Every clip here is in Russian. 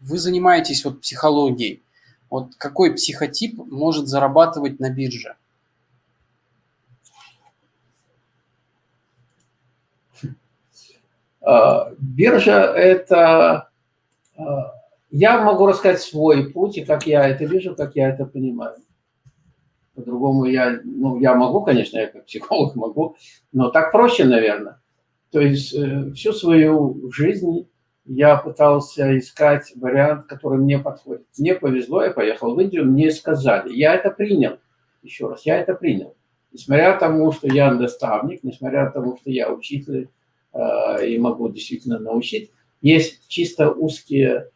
вы занимаетесь вот психологией. Вот какой психотип может зарабатывать на бирже? А, биржа – это… А, я могу рассказать свой путь, и как я это вижу, как я это понимаю. По-другому я, ну, я могу, конечно, я как психолог могу, но так проще, наверное. То есть э, всю свою жизнь я пытался искать вариант, который мне подходит. Мне повезло, я поехал в Индию, мне сказали. Я это принял. Еще раз, я это принял. Несмотря тому, что я наставник, несмотря тому, что я учитель э, и могу действительно научить, есть чисто узкие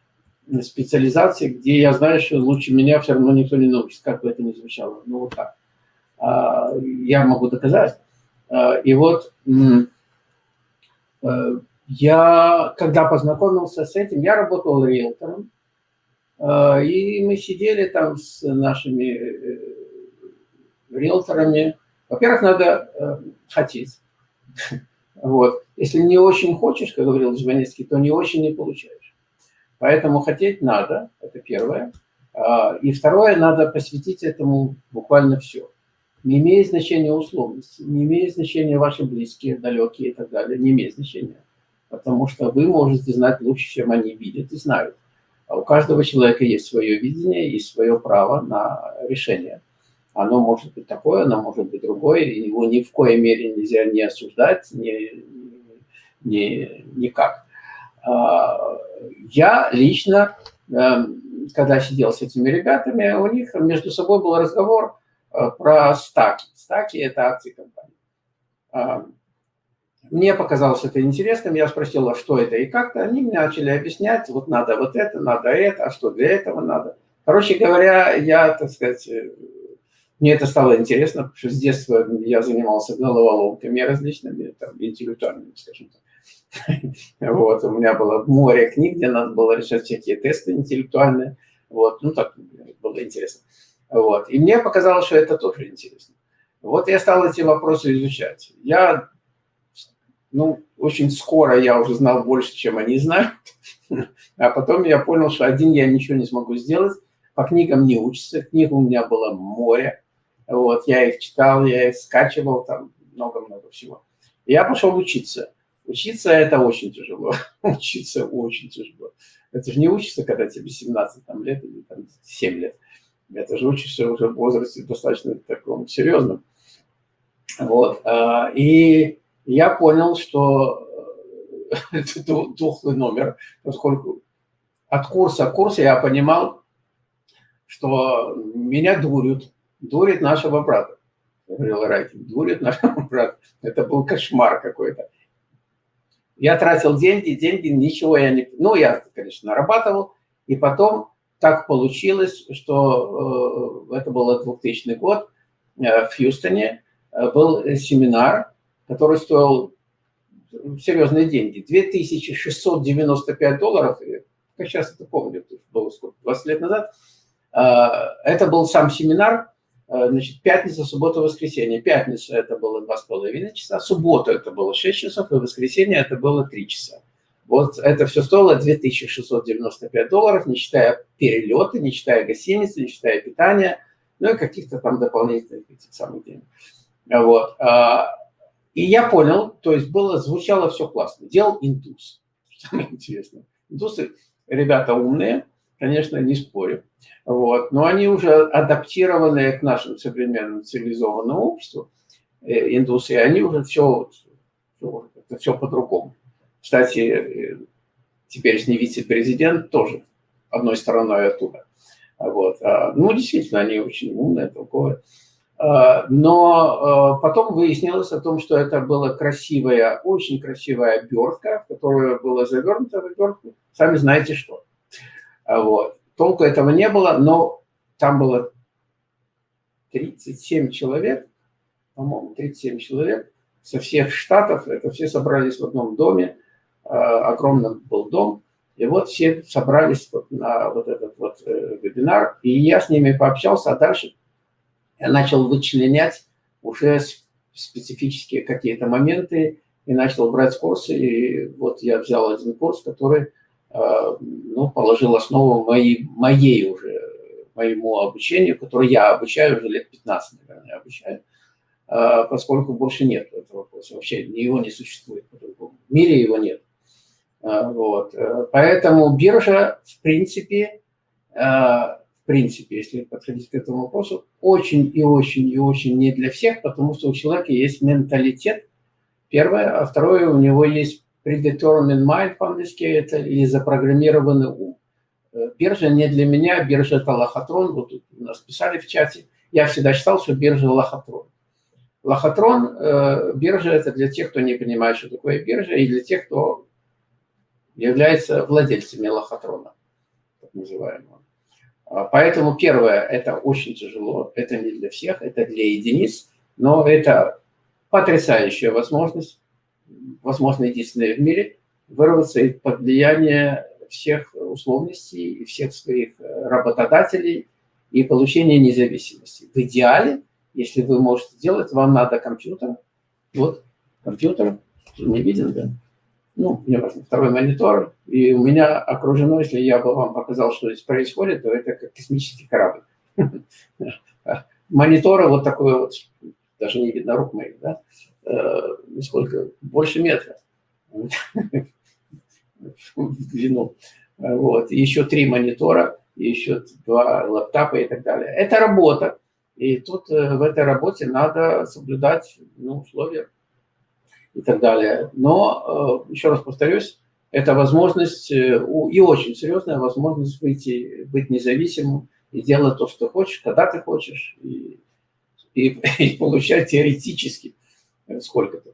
специализации, где я знаю, что лучше меня все равно никто не научит, как бы это ни звучало. Ну, вот так. А, я могу доказать. А, и вот э, я, когда познакомился с этим, я работал риэлтором, а, и мы сидели там с нашими э, риэлторами. Во-первых, надо э, хотеть. Вот. Если не очень хочешь, как говорил Жванецкий, то не очень не получаешь. Поэтому хотеть надо, это первое. А, и второе, надо посвятить этому буквально все. Не имеет значения условности, не имеет значения ваши близкие, далекие и так далее, не имеет значения. Потому что вы можете знать лучше, чем они видят и знают. А у каждого человека есть свое видение и свое право на решение. Оно может быть такое, оно может быть другое, и его ни в коей мере нельзя не осуждать, ни, ни, никак. А, я лично, эм, когда сидел с этими ребятами, у них между собой был разговор э, про стаки. Стаки – это акции компании. Мне показалось это интересным, я спросил, а что это и как-то. Они мне начали объяснять, вот надо вот это, надо это, а что для этого надо. Короче говоря, я, так сказать, э, мне это стало интересно, потому что с детства я занимался головоломками различными, там, интеллектуальными, скажем так. Вот, у меня было море книг, где надо было решать всякие тесты интеллектуальные. Вот, ну так было интересно. Вот, и мне показалось, что это тоже интересно. Вот я стал эти вопросы изучать. Я, ну, очень скоро я уже знал больше, чем они знают. А потом я понял, что один я ничего не смогу сделать. По книгам не учится. Книг у меня было море. Вот, я их читал, я их скачивал, там много-много всего. Я пошел учиться. Учиться это очень тяжело. Учиться очень тяжело. Это же не учишься, когда тебе 17 там, лет или там, 7 лет. Это же учишься уже в возрасте достаточно таком серьезном. Вот. А, и я понял, что э, это тухлый номер, поскольку от курса к курсу я понимал, что меня дурят, дурит нашего брата. Говорил Райтин, дурит нашего брата. Это был кошмар какой-то. Я тратил деньги, деньги, ничего я не... Ну, я, конечно, нарабатывал. И потом так получилось, что э, это был 2000 год, э, в Хьюстоне э, был семинар, который стоил серьезные деньги. 2695 долларов, как сейчас это помню, было сколько, 20 лет назад. Это был сам семинар, Э, значит, пятница, суббота, воскресенье. Пятница это было два с половиной часа, суббота это было 6 часов, и воскресенье это было 3 часа. Вот это все стоило 2695 долларов, не считая перелеты, не считая гостиницы, не считая питания, ну и каких-то там дополнительных этих самых денег. Вот. И я понял, то есть было, звучало все классно. Делал индус. Самое интересное. Индусы, ребята умные, конечно, не спорю. Вот. Но они уже адаптированные к нашему современному цивилизованному обществу, э, индусы, они уже все, все, все по-другому. Кстати, э, теперешний вице-президент тоже одной стороной оттуда. Вот. А, ну, действительно, они очень умные, толковые. А, но э, потом выяснилось о том, что это была красивая, очень красивая обертка, в которую было завернуто в обертку, сами знаете что. А вот. Толку этого не было, но там было 37 человек, по-моему, 37 человек со всех штатов, это все собрались в одном доме, огромный был дом, и вот все собрались на вот этот вот э, вебинар, и я с ними пообщался, а дальше начал вычленять уже специфические какие-то моменты и начал брать курсы, и вот я взял один курс, который ну, положил основу моей, моей уже, моему обучению, которое я обучаю уже лет 15, наверное, обучаю, поскольку больше нет этого вопроса, вообще его не существует по-другому. В мире его нет. Вот. Поэтому биржа, в принципе, принципе, если подходить к этому вопросу, очень и очень и очень не для всех, потому что у человека есть менталитет, первое, а второе, у него есть predetermined mind по-английски, это или запрограммированный ум. Э, биржа не для меня, биржа это лохотрон, вот тут у нас писали в чате, я всегда считал, что биржа лохотрон. Лохотрон, э, биржа это для тех, кто не понимает, что такое биржа, и для тех, кто является владельцами лохотрона, так называемого. А, поэтому первое, это очень тяжело, это не для всех, это для единиц, но это потрясающая возможность, возможно, единственная в мире, вырваться из-под влияния всех условностей и всех своих э, работодателей и получения независимости. В идеале, если вы можете сделать, вам надо компьютер. Вот, компьютер, не виден, да? Ну, мне важно, второй монитор, и у меня окружено, если я бы вам показал, что здесь происходит, то это как космический корабль. Монитора вот такой вот, даже не видно рук моих, да, э, сколько, больше метра в длину. Вот, еще три монитора, еще два лаптопа и так далее. Это работа, и тут э, в этой работе надо соблюдать ну, условия и так далее. Но, э, еще раз повторюсь, это возможность, э, и очень серьезная возможность выйти, быть независимым и делать то, что хочешь, когда ты хочешь, и, и, и получать теоретически сколько-то.